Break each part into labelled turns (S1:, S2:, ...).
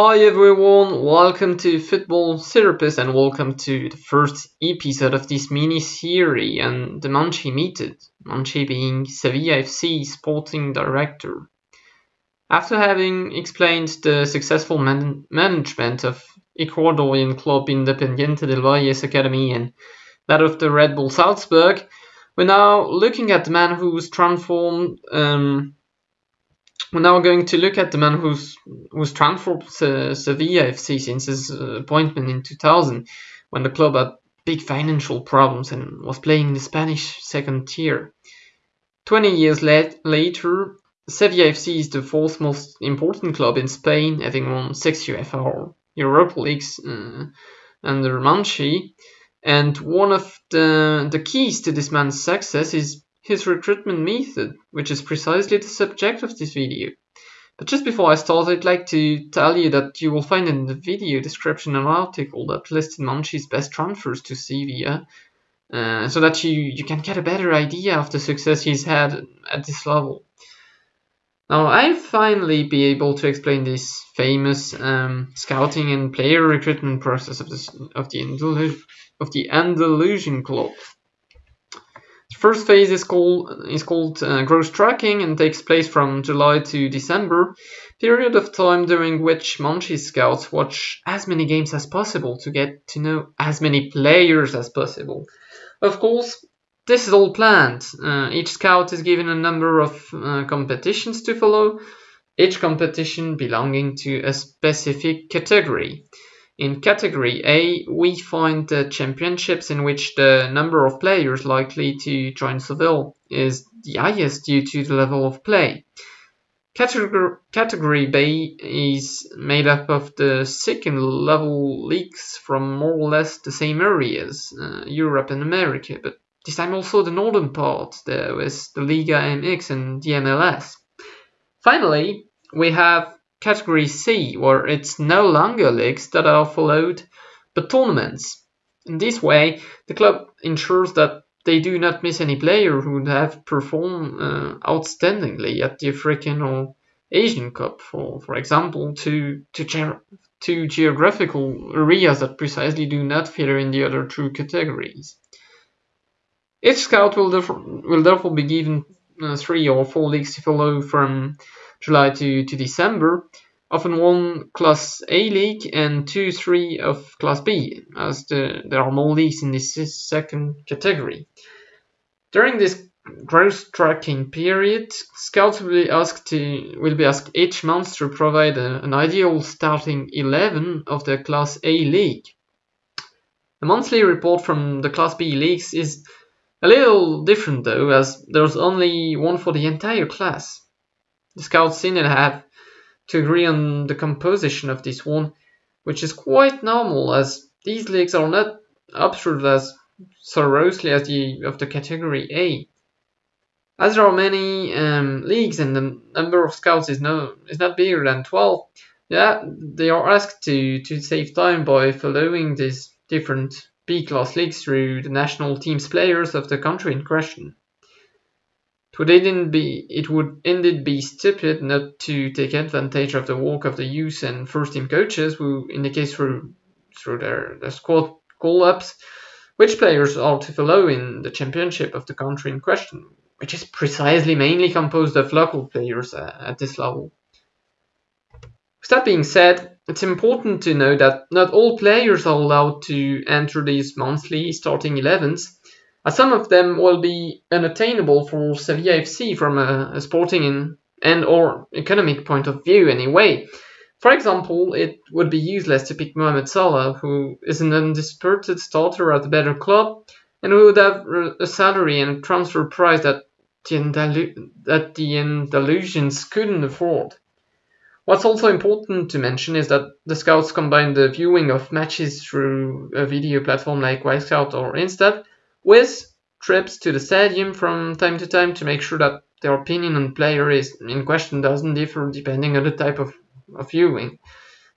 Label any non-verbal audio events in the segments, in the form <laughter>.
S1: Hi everyone, welcome to Football Therapist and welcome to the first episode of this mini series on the Monchi method, Monchi being Sevilla FC sporting director. After having explained the successful man management of Ecuadorian club Independiente del Valle's academy and that of the Red Bull Salzburg, we're now looking at the man who's transformed um, we're now going to look at the man who's who's transformed uh, Sevilla FC since his uh, appointment in 2000, when the club had big financial problems and was playing in the Spanish second tier. 20 years late, later, Sevilla FC is the fourth most important club in Spain, having won six UEFA Europa Leagues uh, under Monchi. And one of the, the keys to this man's success is his recruitment method, which is precisely the subject of this video. But just before I start, I'd like to tell you that you will find in the video description an article that listed Monchi's best transfers to Sevilla, uh, so that you, you can get a better idea of the success he's had at this level. Now, I'll finally be able to explain this famous um, scouting and player recruitment process of, this, of, the, of the Andalusian club. First phase is called is called uh, growth tracking and takes place from July to December, period of time during which Monchi scouts watch as many games as possible to get to know as many players as possible. Of course, this is all planned. Uh, each scout is given a number of uh, competitions to follow, each competition belonging to a specific category. In Category A, we find the championships in which the number of players likely to join Seville is the highest due to the level of play. Category, B is made up of the second level leagues from more or less the same areas, uh, Europe and America, but this time also the northern part, there with the Liga MX and the MLS. Finally, we have Category C, where it's no longer leagues that are followed, but tournaments. In this way, the club ensures that they do not miss any player who would have performed uh, outstandingly at the African or Asian Cup, for, for example, to, to, ge- to geographical areas that precisely do not fit in the other two categories. Each scout will therefore, will therefore be given uh, three or four leagues to follow from July to, to December, often one Class A league and two, three of Class B, as the, there are more leagues in this second category. During this growth tracking period, scouts will be asked to will be asked each month to provide a, an ideal starting 11 of the Class A league. The monthly report from the Class B leagues is a little different though, as there's only one for the entire class. The scouts in have to agree on the composition of this one, which is quite normal as these leagues are not observed as seriously as the of the category A. As there are many um, leagues and the number of scouts is no is not bigger than 12, yeah, they are asked to, to save time by following these different B-class leagues through the national team's players of the country in question. Would, be, it would indeed be stupid not to take advantage of the work of the youth and first team coaches who in indicate through, through their, their squad call ups which players are to follow in the championship of the country in question, which is precisely mainly composed of local players uh, at this level. With that being said, it's important to know that not all players are allowed to enter these monthly starting 11s some of them will be unattainable for Sevilla FC from a, a sporting and or economic point of view anyway. For example, it would be useless to pick Mohamed Salah, who is an undisputed starter at a better club and who would have a salary and transfer price that the, Andalu- that the Andalusians couldn't afford. What's also important to mention is that the scouts combine the viewing of matches through a video platform like Wyscout or Instat with trips to the stadium from time to time to make sure that their opinion on player is in question doesn't differ depending on the type of, of viewing.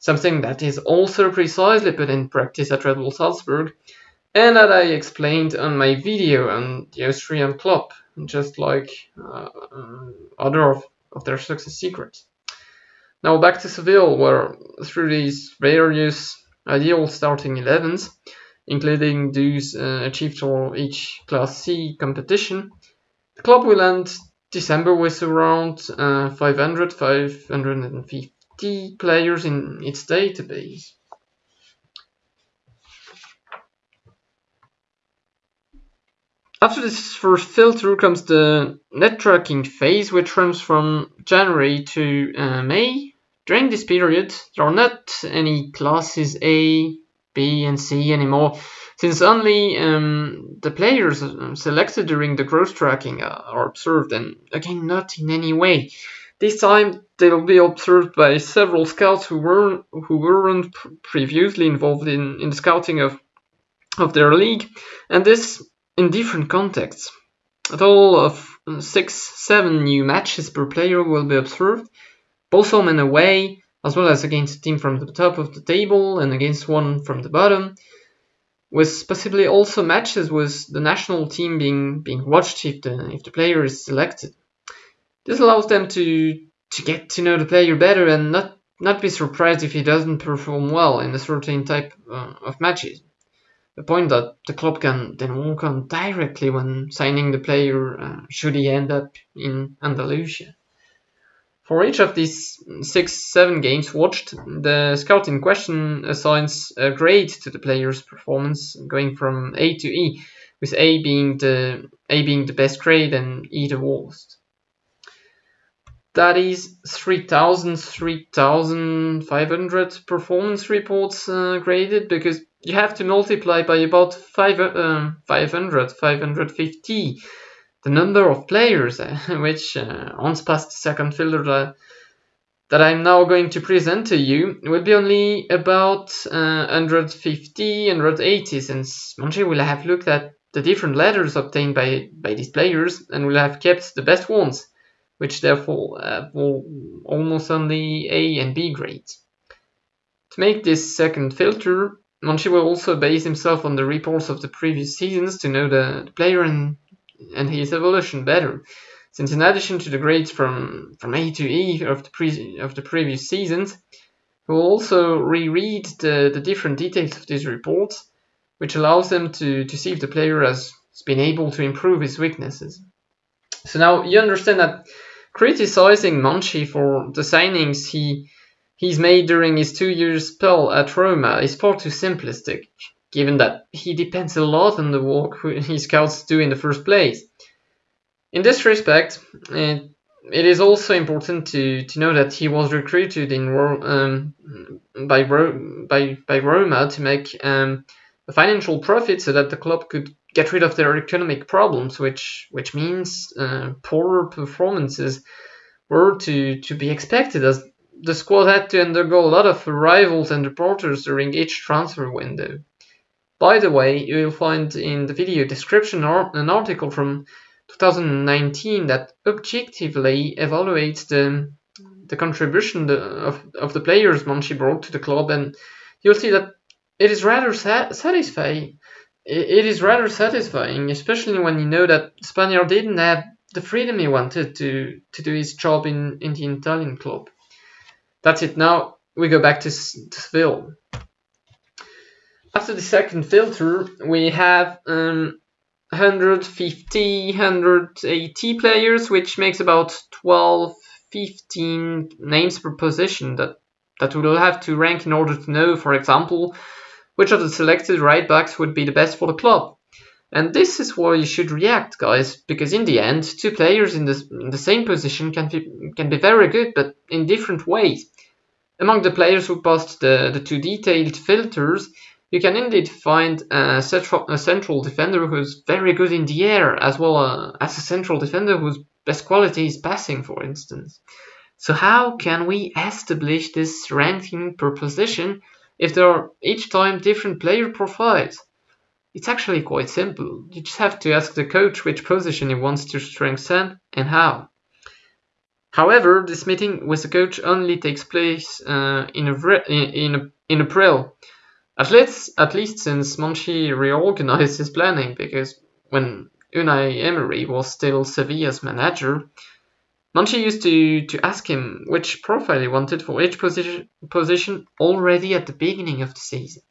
S1: Something that is also precisely put in practice at Red Bull Salzburg, and that I explained on my video on the Austrian club, just like uh, other of, of their success secrets. Now back to Seville, where through these various ideal starting 11s, including those uh, achieved for each Class C competition, the club will end December with around uh, 500 550 players in its database. After this first filter comes the net tracking phase, which runs from January to uh, May. During this period, there are not any classes A, B, and C anymore, since only um, the players selected during the growth tracking are observed, and again, not in any way. This time, they'll be observed by several scouts who weren't who weren't previously involved in, in the scouting of of their league, and this in different contexts. A total of six, seven new matches per player will be observed, both home and away, as well as against a team from the top of the table and against one from the bottom, with possibly also matches with the national team being being watched if the if the player is selected. This allows them to to get to know the player better and not not be surprised if he doesn't perform well in a certain type uh, of matches the point that the club can then walk on directly when signing the player uh, should he end up in Andalusia. For each of these six, seven games watched, the scout in question assigns a grade to the player's performance, going from A to E, with A being the A being the best grade and E the worst. That is 3,000, 3,500 performance reports uh, graded because you have to multiply by about five, uh, 500, 550 the number of players, uh, <laughs> which uh, once past the second filter that, that I'm now going to present to you will be only about uh, 150, 180, since Monchi will have looked at the different letters obtained by, by these players and will have kept the best ones, which therefore will almost only A and B grades. To make this second filter, Monchi will also base himself on the reports of the previous seasons to know the, the player and, and his evolution better. Since in addition to the grades from, from A to E of the, pre, of the previous seasons, we will also reread the, the different details of these reports, which allows them to, to see if the player has been able to improve his weaknesses. So now you understand that criticizing Monchi for the signings he he's made during his two years spell at Roma is far too simplistic, given that he depends a lot on the work his <laughs> scouts do in the first place. In this respect, it, it is also important to, to know that he was recruited in um, by, by, by Roma to make um, a financial profit so that the club could get rid of their economic problems, which which means uh, poorer performances were to, to be expected as the squad had to undergo a lot of arrivals and departures during each transfer window. By the way, you will find in the video description an article from 2019 that objectively evaluates the, the contribution of, of the players Monchi brought to the club, and you'll see that it is rather satisfying. It is rather satisfying, especially when you know that Spaniard didn't have the freedom he wanted to, to do his job in, in the Italian club. That's it. Now we go back to, to Seville. After the second filter, we have um, 150, 180 players, which makes about 12, 15 names per position that, that we will have to rank in order to know, for example, which of the selected right backs would be the best for the club. And this is why you should react, guys, because in the end, two players in the, in the same position can be, can be very good, but in different ways. Among the players who passed the, the two detailed filters, you can indeed find a central, a central defender who's very good in the air, as well uh, as a central defender whose best quality is passing, for instance. So how can we establish this ranking per position if there are each time different player profiles? It's actually quite simple. You just have to ask the coach which position he wants to strengthen and how. However, this meeting with the coach only takes place uh, in, in, in April, at least, at least since Monchi reorganized his planning, because when Unai Emery was still Sevilla's manager, Monchi used to, to ask him which profile he wanted for each position, position already at the beginning of the season.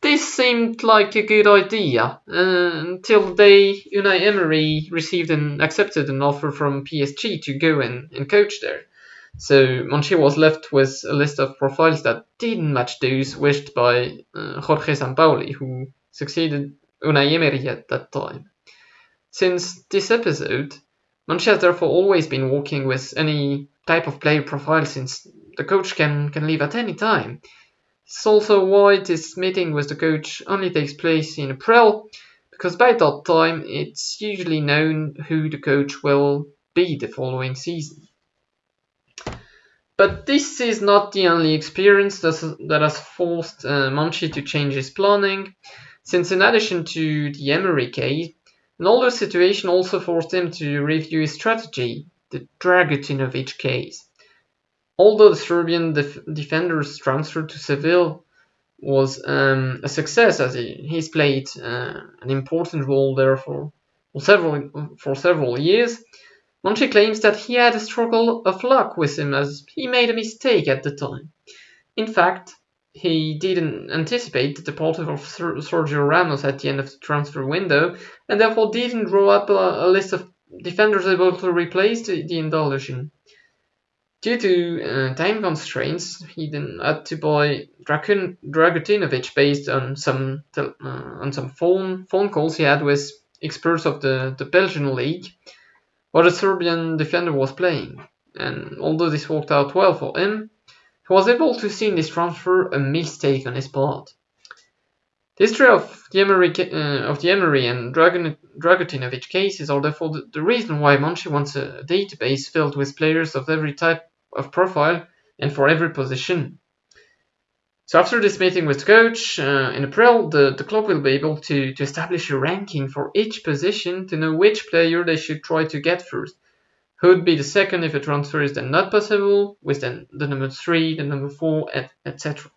S1: This seemed like a good idea uh, until the day Unai Emery received and accepted an offer from PSG to go and, and coach there. So Monchi was left with a list of profiles that didn't match those wished by uh, Jorge Sampaoli, who succeeded Unai Emery at that time. Since this episode, Monchi has therefore always been working with any type of player profile since the coach can, can leave at any time. It's also why this meeting with the coach only takes place in April, because by that time it's usually known who the coach will be the following season. But this is not the only experience that has forced uh, to change his planning, since in addition to the Emery case, an older situation also forced him to review his strategy, the Dragutinovic case. Although the Serbian def- defender's transfer to Seville was um, a success, as he, he's played uh, an important role there for, for several for several years, Monchi claims that he had a struggle of luck with him as he made a mistake at the time. In fact, he didn't anticipate the departure of Sergio Ramos at the end of the transfer window and therefore didn't draw up a, a list of defenders able to replace the, the. Due to uh, time constraints, he then had to buy Dragun, Dragutinovic based on some uh, on some phone phone calls he had with experts of the, the Belgian league, while the Serbian defender was playing. And although this worked out well for him, he was able to see in this transfer a mistake on his part. The history of the Emery, uh, of the Emery and Dragon, Dragutinovic cases are therefore the, the reason why Monchi wants a database filled with players of every type of profile and for every position. So after this meeting with the coach uh, in April, the, the club will be able to, to establish a ranking for each position to know which player they should try to get first. Who would be the second if a transfer is then not possible, with then the number 3, the number 4, etc.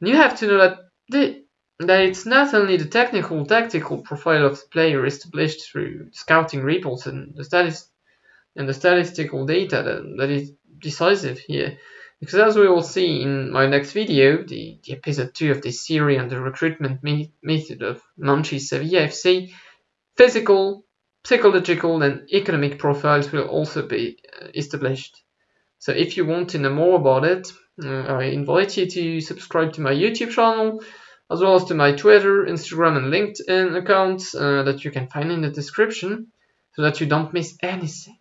S1: And You have to know that, the, that it's not only the technical, tactical profile of the player established through scouting reports and the, statis- and the statistical data that, that is decisive here. Because as we will see in my next video, the, the episode 2 of this series on the recruitment me- method of Monchi Sevilla FC, physical, psychological and economic profiles will also be uh, established. So if you want to know more about it, uh, I invite you to subscribe to my YouTube channel, as well as to my Twitter, Instagram and LinkedIn accounts uh, that you can find in the description, so that you don't miss anything.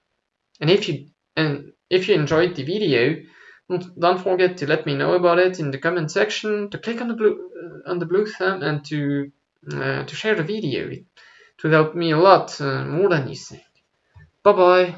S1: And if you and if you enjoyed the video, don't forget to let me know about it in the comment section, to click on the blue on the blue thumb, and to uh, to share the video. It would help me a lot, uh, more than you think. Bye bye.